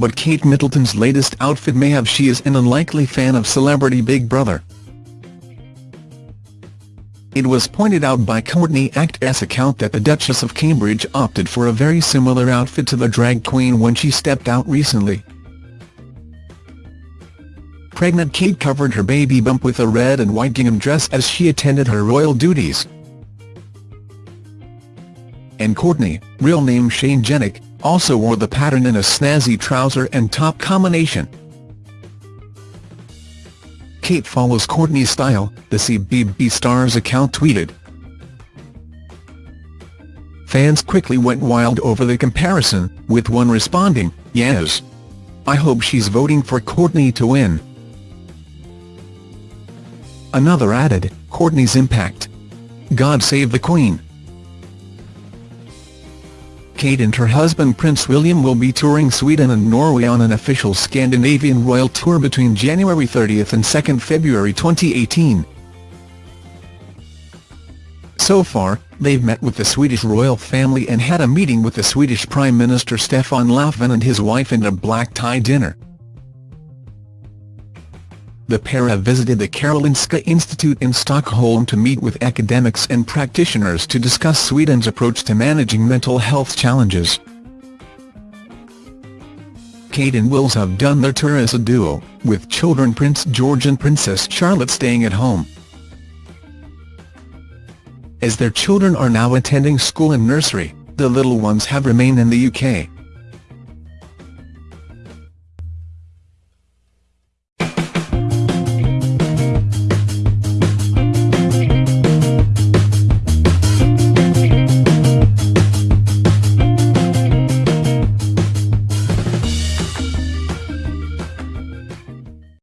but Kate Middleton's latest outfit may have she is an unlikely fan of celebrity Big Brother. It was pointed out by Courtney Act's account that the Duchess of Cambridge opted for a very similar outfit to the drag queen when she stepped out recently. Pregnant Kate covered her baby bump with a red and white gingham dress as she attended her royal duties. And Courtney, real name Shane Jenek, also wore the pattern in a snazzy trouser and top combination. Kate follows Courtney's style, the CBB Stars account tweeted. Fans quickly went wild over the comparison, with one responding, yes. I hope she's voting for Courtney to win. Another added, Courtney's impact. God save the Queen. Kate and her husband Prince William will be touring Sweden and Norway on an official Scandinavian royal tour between January 30 and 2 February 2018. So far, they've met with the Swedish royal family and had a meeting with the Swedish Prime Minister Stefan Löfven and his wife and a black-tie dinner the pair have visited the Karolinska Institute in Stockholm to meet with academics and practitioners to discuss Sweden's approach to managing mental health challenges. Kate and Wills have done their tour as a duo, with children Prince George and Princess Charlotte staying at home. As their children are now attending school and nursery, the little ones have remained in the UK.